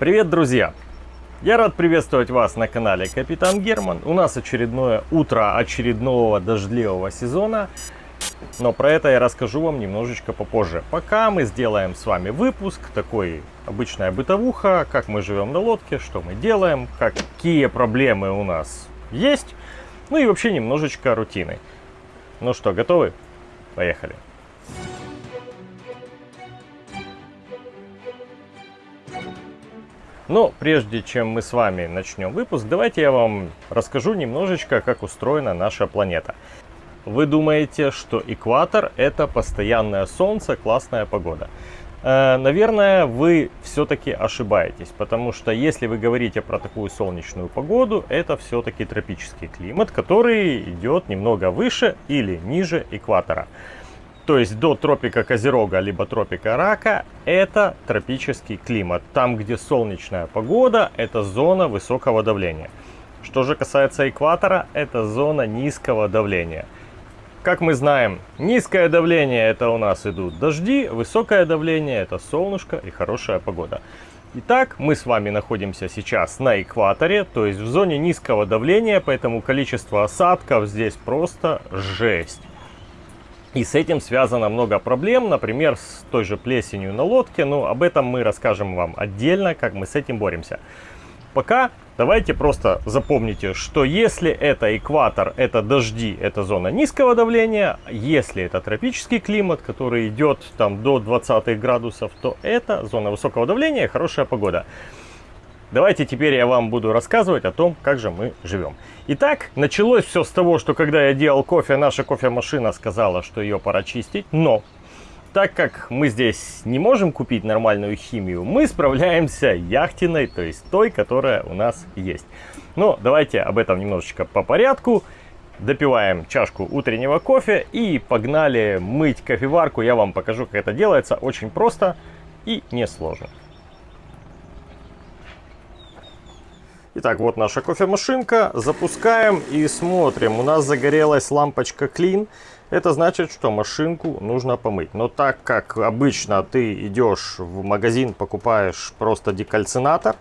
Привет, друзья! Я рад приветствовать вас на канале Капитан Герман. У нас очередное утро очередного дождливого сезона. Но про это я расскажу вам немножечко попозже. Пока мы сделаем с вами выпуск, такой обычная бытовуха, как мы живем на лодке, что мы делаем, какие проблемы у нас есть. Ну и вообще немножечко рутины. Ну что, готовы? Поехали! Но прежде чем мы с вами начнем выпуск, давайте я вам расскажу немножечко, как устроена наша планета. Вы думаете, что экватор это постоянное солнце, классная погода. Э, наверное, вы все-таки ошибаетесь, потому что если вы говорите про такую солнечную погоду, это все-таки тропический климат, который идет немного выше или ниже экватора то есть до тропика Козерога, либо тропика Рака, это тропический климат. Там, где солнечная погода, это зона высокого давления. Что же касается экватора, это зона низкого давления. Как мы знаем, низкое давление это у нас идут дожди, высокое давление это солнышко и хорошая погода. Итак, мы с вами находимся сейчас на экваторе, то есть в зоне низкого давления, поэтому количество осадков здесь просто жесть. И с этим связано много проблем, например, с той же плесенью на лодке, но об этом мы расскажем вам отдельно, как мы с этим боремся. Пока давайте просто запомните, что если это экватор, это дожди, это зона низкого давления, если это тропический климат, который идет там до 20 градусов, то это зона высокого давления, хорошая погода. Давайте теперь я вам буду рассказывать о том, как же мы живем. Итак, началось все с того, что когда я делал кофе, наша кофемашина сказала, что ее пора чистить. Но, так как мы здесь не можем купить нормальную химию, мы справляемся яхтиной, то есть той, которая у нас есть. Но давайте об этом немножечко по порядку. Допиваем чашку утреннего кофе и погнали мыть кофеварку. Я вам покажу, как это делается. Очень просто и несложно. Итак, вот наша кофемашинка. Запускаем и смотрим. У нас загорелась лампочка Clean. Это значит, что машинку нужно помыть. Но так как обычно ты идешь в магазин, покупаешь просто декальцинатор,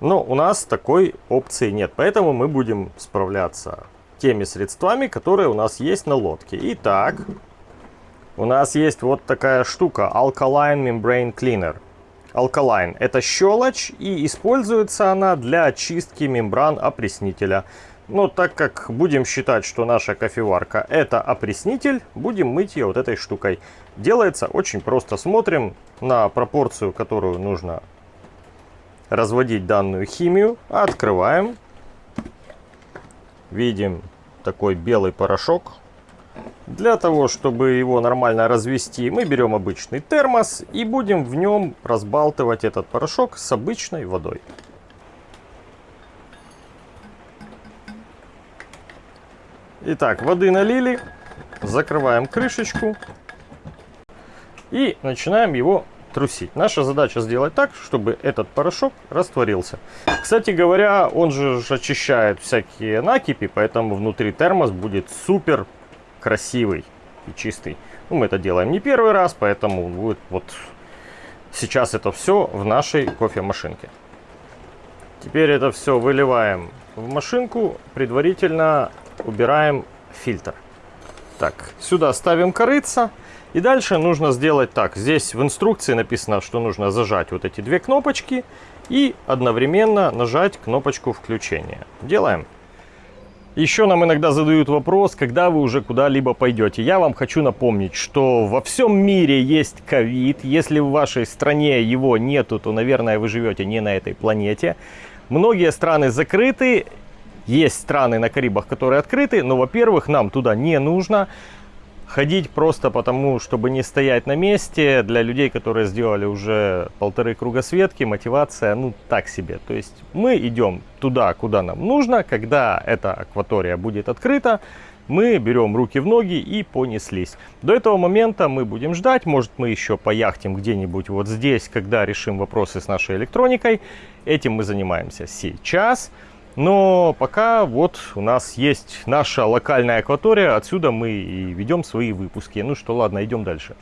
но у нас такой опции нет. Поэтому мы будем справляться теми средствами, которые у нас есть на лодке. Итак, у нас есть вот такая штука Alkaline Membrane Cleaner. Alkaline. Это щелочь и используется она для очистки мембран опреснителя. Но так как будем считать, что наша кофеварка это опреснитель, будем мыть ее вот этой штукой. Делается очень просто. Смотрим на пропорцию, которую нужно разводить данную химию. Открываем. Видим такой белый порошок. Для того, чтобы его нормально развести, мы берем обычный термос и будем в нем разбалтывать этот порошок с обычной водой. Итак, воды налили, закрываем крышечку и начинаем его трусить. Наша задача сделать так, чтобы этот порошок растворился. Кстати говоря, он же очищает всякие накипи, поэтому внутри термос будет супер красивый и чистый. Ну, мы это делаем не первый раз, поэтому будет вот сейчас это все в нашей кофемашинке. Теперь это все выливаем в машинку, предварительно убираем фильтр. Так, сюда ставим корыца. И дальше нужно сделать так. Здесь в инструкции написано, что нужно зажать вот эти две кнопочки и одновременно нажать кнопочку включения. Делаем. Еще нам иногда задают вопрос, когда вы уже куда-либо пойдете. Я вам хочу напомнить, что во всем мире есть ковид. Если в вашей стране его нету, то, наверное, вы живете не на этой планете. Многие страны закрыты. Есть страны на Карибах, которые открыты, но, во-первых, нам туда не нужно. Ходить просто потому, чтобы не стоять на месте, для людей, которые сделали уже полторы кругосветки, мотивация, ну, так себе. То есть мы идем туда, куда нам нужно, когда эта акватория будет открыта, мы берем руки в ноги и понеслись. До этого момента мы будем ждать, может мы еще пояхтим где-нибудь вот здесь, когда решим вопросы с нашей электроникой. Этим мы занимаемся сейчас. Но пока вот у нас есть наша локальная акватория, отсюда мы и ведем свои выпуски. Ну что, ладно, идем дальше.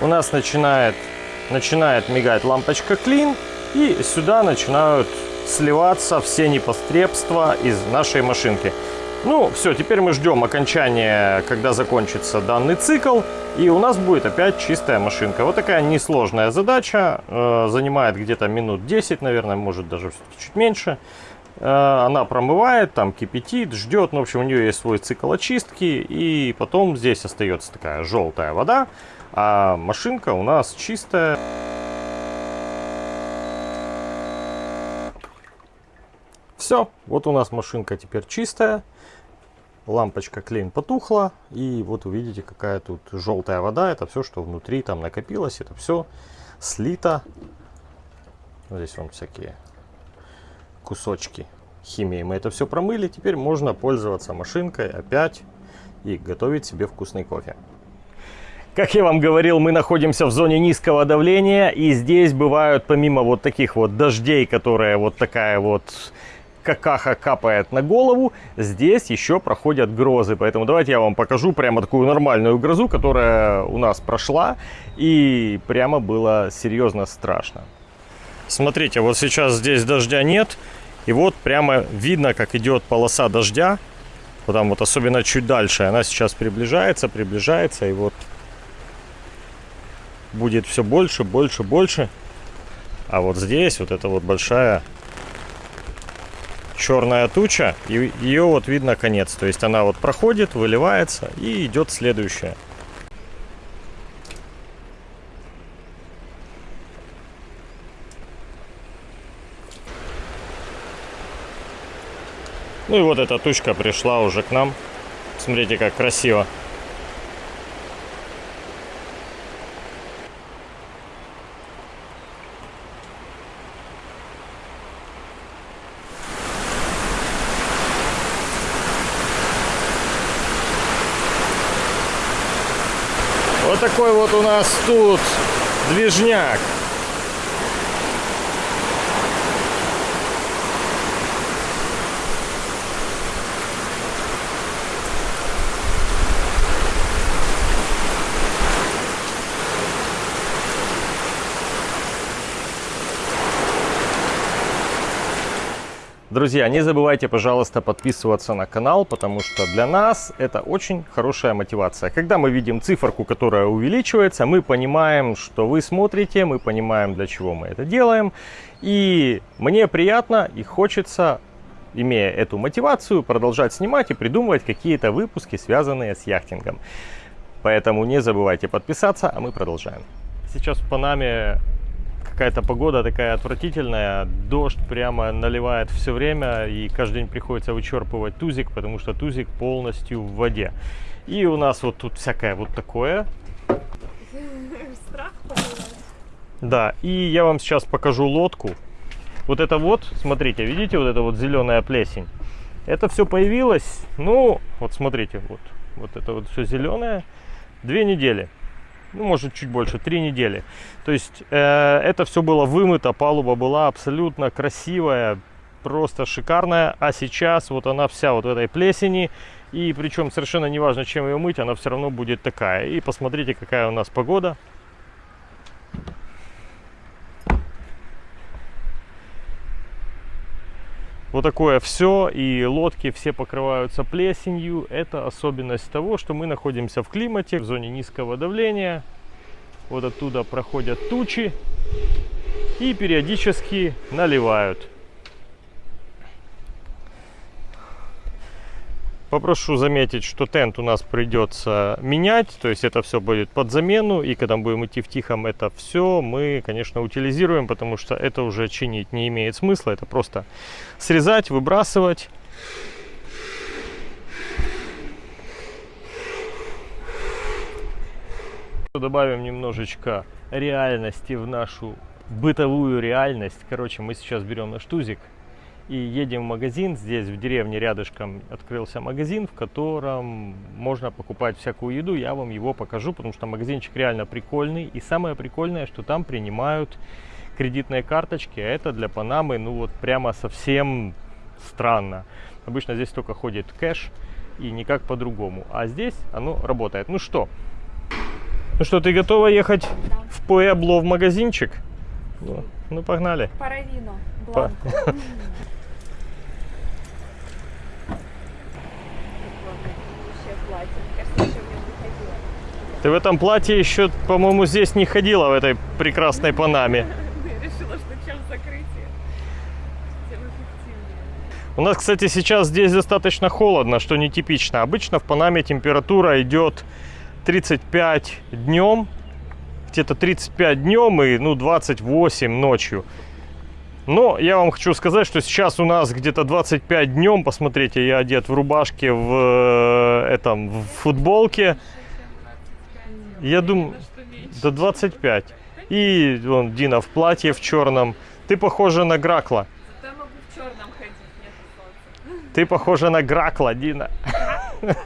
У нас начинает, начинает мигать лампочка клин, и сюда начинают сливаться все непостребства из нашей машинки. Ну, все, теперь мы ждем окончания, когда закончится данный цикл, и у нас будет опять чистая машинка. Вот такая несложная задача, э, занимает где-то минут 10, наверное, может даже чуть меньше. Э, она промывает, там кипятит, ждет, ну, в общем, у нее есть свой цикл очистки, и потом здесь остается такая желтая вода, а машинка у нас чистая. Все, вот у нас машинка теперь чистая лампочка клейн потухла, и вот увидите, какая тут желтая вода. Это все, что внутри там накопилось, это все слито. Здесь вон всякие кусочки химии. Мы это все промыли, теперь можно пользоваться машинкой опять и готовить себе вкусный кофе. Как я вам говорил, мы находимся в зоне низкого давления, и здесь бывают, помимо вот таких вот дождей, которые вот такая вот какаха капает на голову, здесь еще проходят грозы. Поэтому давайте я вам покажу прямо такую нормальную грозу, которая у нас прошла. И прямо было серьезно страшно. Смотрите, вот сейчас здесь дождя нет. И вот прямо видно, как идет полоса дождя. Вот там вот особенно чуть дальше. Она сейчас приближается, приближается. И вот будет все больше, больше, больше. А вот здесь вот эта вот большая черная туча, и ее вот видно конец. То есть она вот проходит, выливается и идет следующая. Ну и вот эта тучка пришла уже к нам. Смотрите, как красиво. Такой вот у нас тут движняк. Друзья, не забывайте, пожалуйста, подписываться на канал, потому что для нас это очень хорошая мотивация. Когда мы видим циферку, которая увеличивается, мы понимаем, что вы смотрите, мы понимаем, для чего мы это делаем. И мне приятно и хочется, имея эту мотивацию, продолжать снимать и придумывать какие-то выпуски, связанные с яхтингом. Поэтому не забывайте подписаться, а мы продолжаем. Сейчас в Панаме какая-то погода такая отвратительная, дождь прямо наливает все время, и каждый день приходится вычерпывать тузик, потому что тузик полностью в воде. И у нас вот тут всякое вот такое. Страх Да, и я вам сейчас покажу лодку. Вот это вот, смотрите, видите, вот это вот зеленая плесень. Это все появилось, ну, вот смотрите, вот, вот это вот все зеленое, две недели ну, может, чуть больше, три недели. То есть э, это все было вымыто, палуба была абсолютно красивая, просто шикарная. А сейчас вот она вся вот в этой плесени. И причем совершенно неважно, чем ее мыть, она все равно будет такая. И посмотрите, какая у нас погода. Вот такое все, и лодки все покрываются плесенью. Это особенность того, что мы находимся в климате, в зоне низкого давления. Вот оттуда проходят тучи и периодически наливают. Попрошу заметить, что тент у нас придется менять, то есть это все будет под замену, и когда мы будем идти в Тихом, это все мы, конечно, утилизируем, потому что это уже чинить не имеет смысла, это просто срезать, выбрасывать. Добавим немножечко реальности в нашу бытовую реальность. Короче, мы сейчас берем наш тузик, и едем в магазин. Здесь в деревне рядышком открылся магазин, в котором можно покупать всякую еду. Я вам его покажу, потому что магазинчик реально прикольный. И самое прикольное, что там принимают кредитные карточки. А это для Панамы, ну вот прямо совсем странно. Обычно здесь только ходит кэш и никак по-другому. А здесь оно работает. Ну что, Ну что, ты готова ехать Да. в Пуэбло в магазинчик? Ну, ну погнали. Паравино, Па- бланко. платье. Мне кажется, еще в нем не ходила. Ты в этом платье еще, по-моему, здесь не ходила, в этой прекрасной Панаме. Я решила, что чем закрытие, тем эффективнее. У нас, кстати, сейчас здесь достаточно холодно, что нетипично. Обычно в Панаме температура идет 35 днем, где-то 35 днем и ну 28 ночью. Но я вам хочу сказать, что сейчас у нас где-то 25 днем. Посмотрите, я одет в рубашке, в э, этом, в футболке. Я думаю, до 25. И вон Дина в платье в черном. Ты похожа на Гракла. Зато я могу в черном ходить, нет солнца. Ты похожа на Гракла, Дина.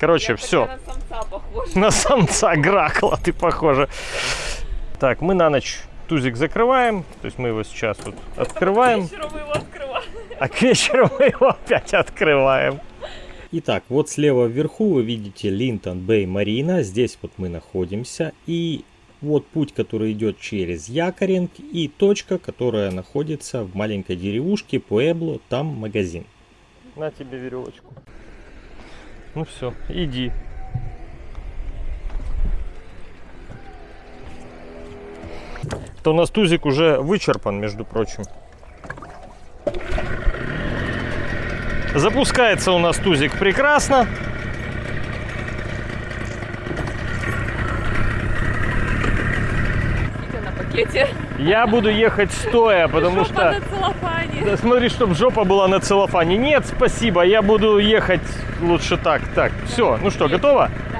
Короче, Я все. на самца похожа. На самца Гракла ты похожа. Так, мы на ночь тузик закрываем. То есть мы его сейчас вот открываем. Вечером мы его открываем. А к вечеру мы его опять открываем. Итак, вот слева вверху вы видите Линтон Бэй Марина. Здесь вот мы находимся. И вот путь, который идет через Якоринг. И точка, которая находится в маленькой деревушке Пуэбло. Там магазин. На тебе веревочку. Ну все, иди. То у нас тузик уже вычерпан, между прочим. Запускается у нас тузик прекрасно. Пакете. Я буду ехать стоя, потому Жопа что... на целлофане. Да смотри, чтобы жопа была на целлофане. Нет, спасибо, я буду ехать лучше так. Так, все, ну что, готово? Да.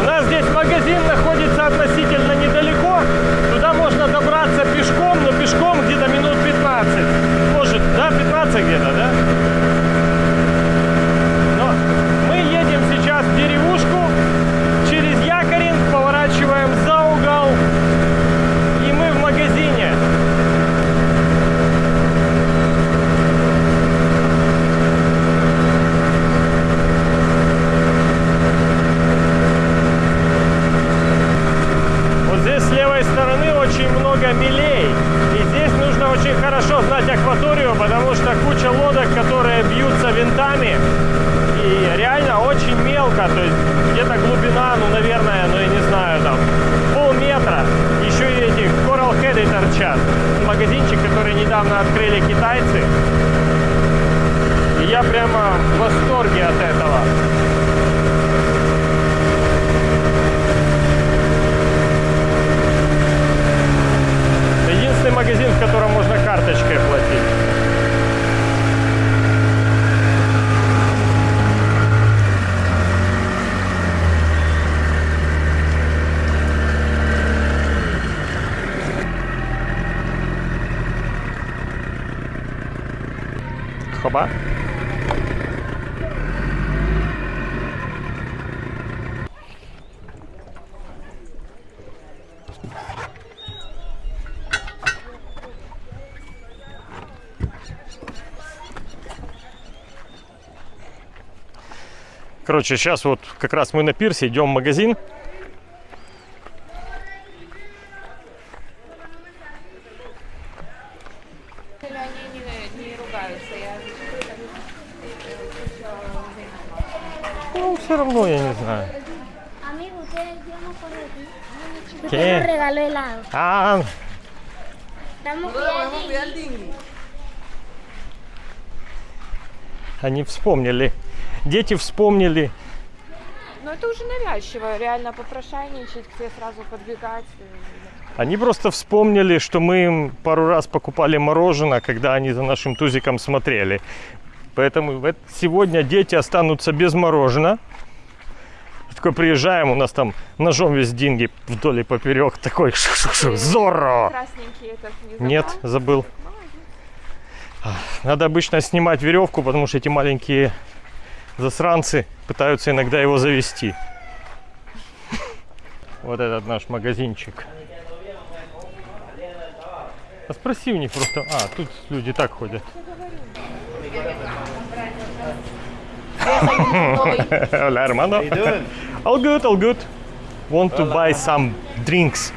У нас здесь магазин находится относительно недалеко. Туда можно добраться пешком, но пешком где-то минут 15. Может, да, 15 где-то, да? Но мы едем сейчас в деревушку, через Якоринг, поворачиваем за угол, и мы в магазине. Вот здесь с левой стороны очень много мелей. И здесь нужно очень хорошо знать акваторию, потому что куча лодок, которые бьются винтами. И реально очень мелко. То есть где-то глубина, ну, наверное, ну, я не знаю, там, полметра. Еще и эти Coral Head торчат. Магазинчик, который недавно открыли китайцы. И я прямо в восторге от этого. Это единственный магазин, в котором можно карточкой платить. Короче, сейчас вот как раз мы на пирсе идем в магазин. Ну, все равно я не знаю. ¿Qué? А, cuidando. они вспомнили. Дети вспомнили. Ну это уже навязчиво, реально попрошайничать, к тебе сразу подбегать. Они просто вспомнили, что мы им пару раз покупали мороженое, когда они за нашим тузиком смотрели. Поэтому сегодня дети останутся без мороженого. Такой приезжаем, у нас там ножом весь деньги вдоль и поперек. Такой зорро. Красненький этот не забрал? Нет, забыл. Надо обычно снимать веревку, потому что эти маленькие засранцы пытаются иногда его завести. Вот этот наш магазинчик. А спроси у них просто. А, тут люди так ходят. Hola, hermano. All good, all good. Want to buy some drinks.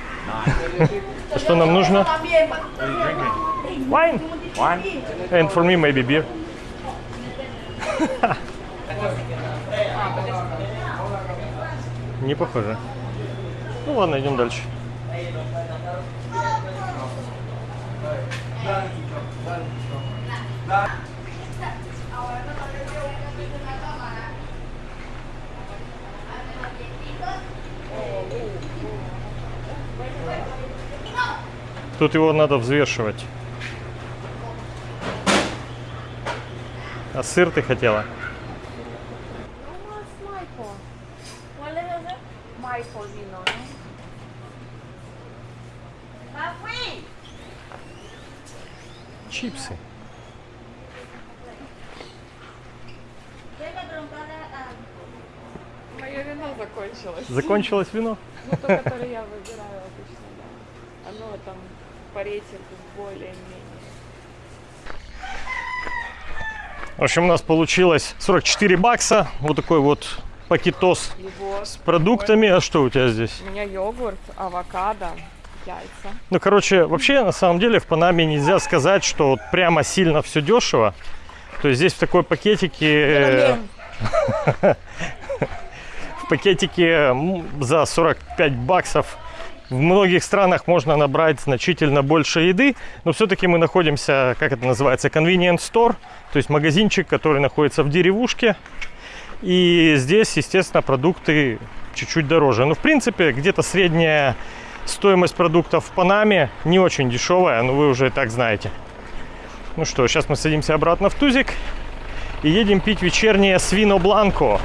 Что нам нужно? Wine. One. And for me maybe beer. Не похоже. Ну ладно, идем дальше. Тут его надо взвешивать. А сыр ты хотела? Вино закончилось. Закончилось вино? Ну, то, которое я выбираю обычно, да. Оно там по рейтингу более-менее. В общем, у нас получилось 44 бакса. Вот такой вот пакетос Его с продуктами. А что у тебя здесь? У меня йогурт, авокадо, яйца. Ну, короче, вообще, на самом деле, в Панаме нельзя сказать, что вот прямо сильно все дешево. То есть здесь в такой пакетике... м, за 45 баксов в многих странах можно набрать значительно больше еды, но все-таки мы находимся, как это называется, convenience store, то есть магазинчик, который находится в деревушке. И здесь, естественно, продукты чуть-чуть дороже. Но, в принципе, где-то средняя стоимость продуктов в Панаме не очень дешевая, но вы уже и так знаете. Ну что, сейчас мы садимся обратно в Тузик и едем пить вечернее свино бланко.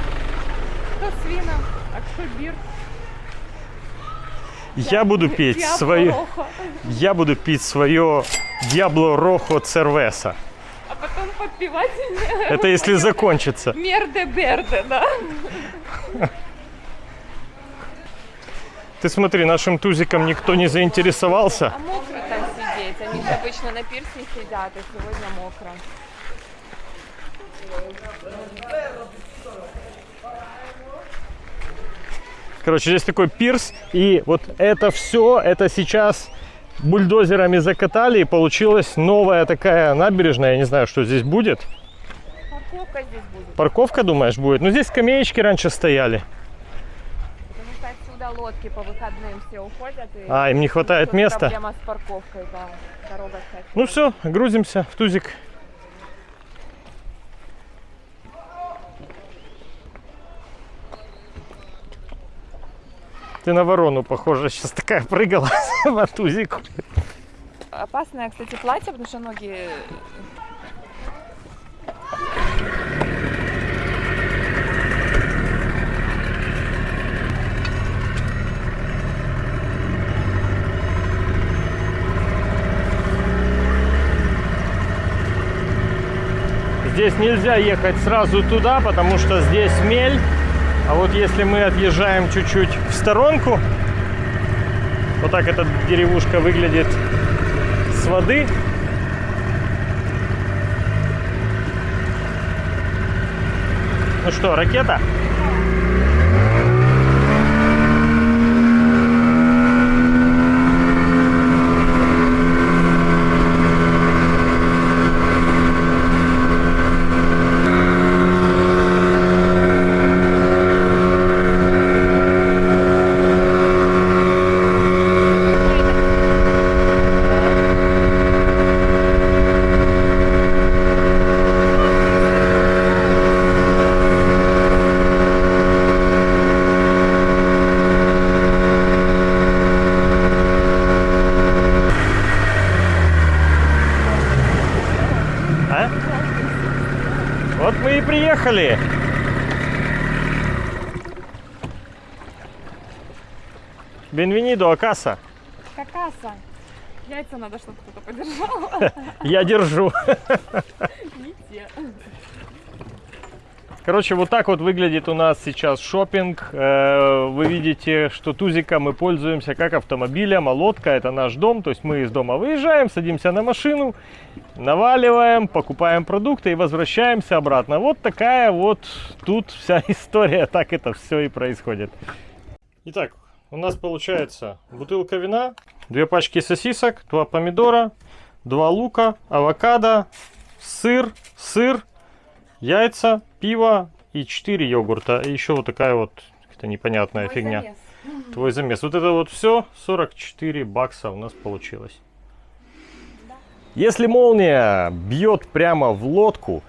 Я буду пить Диабло свое, я буду пить свое Диабло Рохо Цервеса. А потом подпевать Это если закончится. Мерде Берде, да? Ты смотри, нашим тузиком никто не заинтересовался. А мокро там сидеть. Они обычно на пирсе сидят, а сегодня мокро. Короче, здесь такой пирс, и вот это все, это сейчас бульдозерами закатали, и получилась новая такая набережная. Я не знаю, что здесь будет. Парковка здесь будет. Парковка, думаешь, будет? Ну, здесь скамеечки раньше стояли. Потому что отсюда лодки по выходным все уходят. И А, им не хватает места? Проблема с парковкой, да. Дорога, кстати. Ну все, грузимся в тузик. Ты на ворону похожа, сейчас такая прыгала по тузику. Опасное, кстати, платье, потому что ноги... Здесь нельзя ехать сразу туда, потому что здесь мель. А вот если мы отъезжаем чуть-чуть в сторонку, вот так эта деревушка выглядит с воды. Ну что, ракета? А? Вот мы и приехали. Бенвенидо, Акаса. Какаса. Яйца надо, чтобы кто-то подержал. Я держу. Не те. Короче, вот так вот выглядит у нас сейчас шопинг. Э, Вы видите, что тузика мы пользуемся как автомобилем, а лодка это наш дом. То есть мы из дома выезжаем, садимся на машину, наваливаем, покупаем продукты и возвращаемся обратно. Вот такая вот тут вся история, так это все и происходит. Итак, у нас получается бутылка вина, две пачки сосисок, два помидора, два лука, авокадо, сыр, сыр, яйца, пиво и 4 йогурта. И еще вот такая вот какая-то непонятная Мой фигня. замес. Твой замес. Вот это вот все 44 бакса у нас получилось. Если молния бьет прямо в лодку,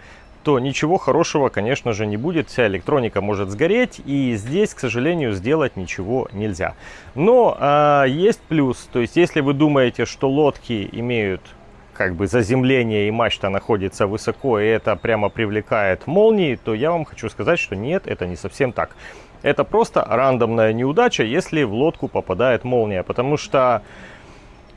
то ничего хорошего, конечно же, не будет. Вся электроника может сгореть, и здесь, к сожалению, сделать ничего нельзя. Но а, есть плюс. То есть, если вы думаете, что лодки имеют как бы заземление и мачта находится высоко, и это прямо привлекает молнии, то я вам хочу сказать, что нет, это не совсем так. Это просто рандомная неудача, если в лодку попадает молния, потому что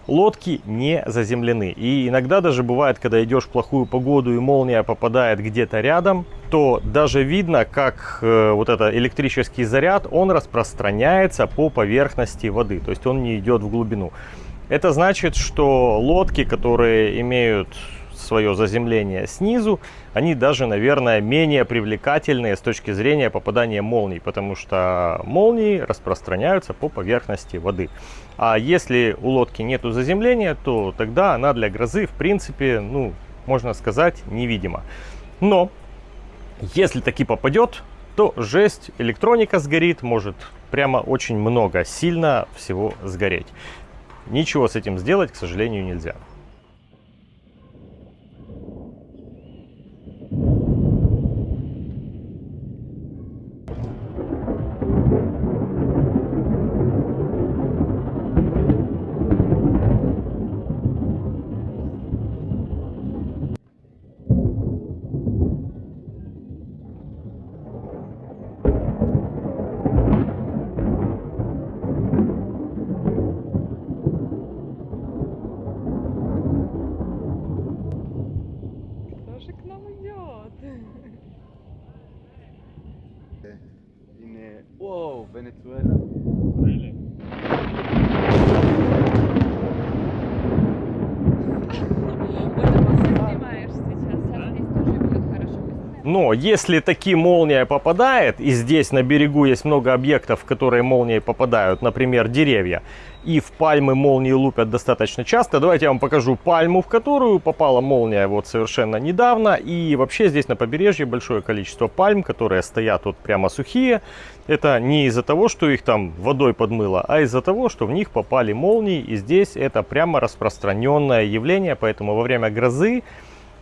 лодки не заземлены. И иногда даже бывает, когда идешь в плохую погоду и молния попадает где-то рядом, то даже видно, как э, вот этот электрический заряд, он распространяется по поверхности воды, то есть он не идет в глубину. Это значит, что лодки, которые имеют свое заземление снизу, они даже, наверное, менее привлекательные с точки зрения попадания молний, потому что молнии распространяются по поверхности воды. А если у лодки нету заземления, то тогда она для грозы, в принципе, ну, можно сказать, невидима. Но если таки попадет, то жесть, электроника сгорит, может прямо очень много, сильно всего сгореть. Ничего с этим сделать, к сожалению, нельзя. Если таки молния попадает, и здесь на берегу есть много объектов, в которые молнии попадают, например, деревья, и в пальмы молнии лупят достаточно часто, давайте я вам покажу пальму, в которую попала молния вот совершенно недавно. И вообще здесь на побережье большое количество пальм, которые стоят вот прямо сухие. Это не из-за того, что их там водой подмыло, а из-за того, что в них попали молнии. И здесь это прямо распространенное явление, поэтому во время грозы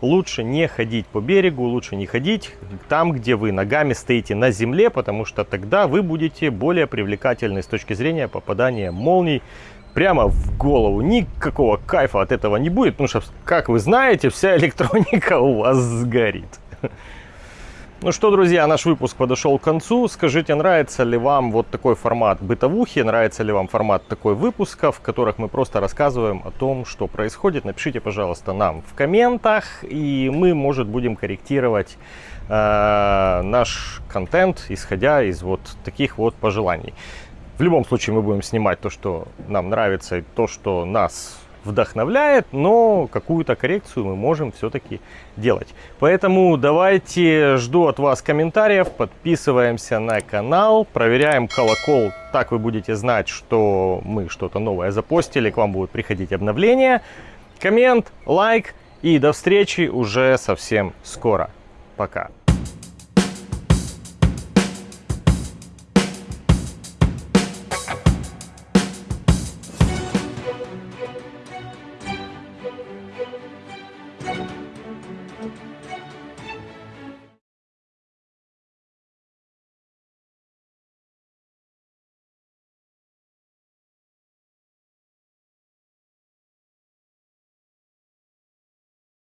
лучше не ходить по берегу, лучше не ходить там, где вы ногами стоите на земле, потому что тогда вы будете более привлекательны с точки зрения попадания молний прямо в голову. Никакого кайфа от этого не будет, потому что, как вы знаете, вся электроника у вас сгорит. Ну что, друзья, наш выпуск подошел к концу. Скажите, нравится ли вам вот такой формат бытовухи, нравится ли вам формат такой выпуска, в которых мы просто рассказываем о том, что происходит. Напишите, пожалуйста, нам в комментах, и мы, может, будем корректировать э, наш контент, исходя из вот таких вот пожеланий. В любом случае мы будем снимать то, что нам нравится, и то, что нас вдохновляет, но какую-то коррекцию мы можем все-таки делать. Поэтому давайте, жду от вас комментариев, подписываемся на канал, проверяем колокол, так вы будете знать, что мы что-то новое запостили, к вам будут приходить обновления. Коммент, лайк и до встречи уже совсем скоро. Пока.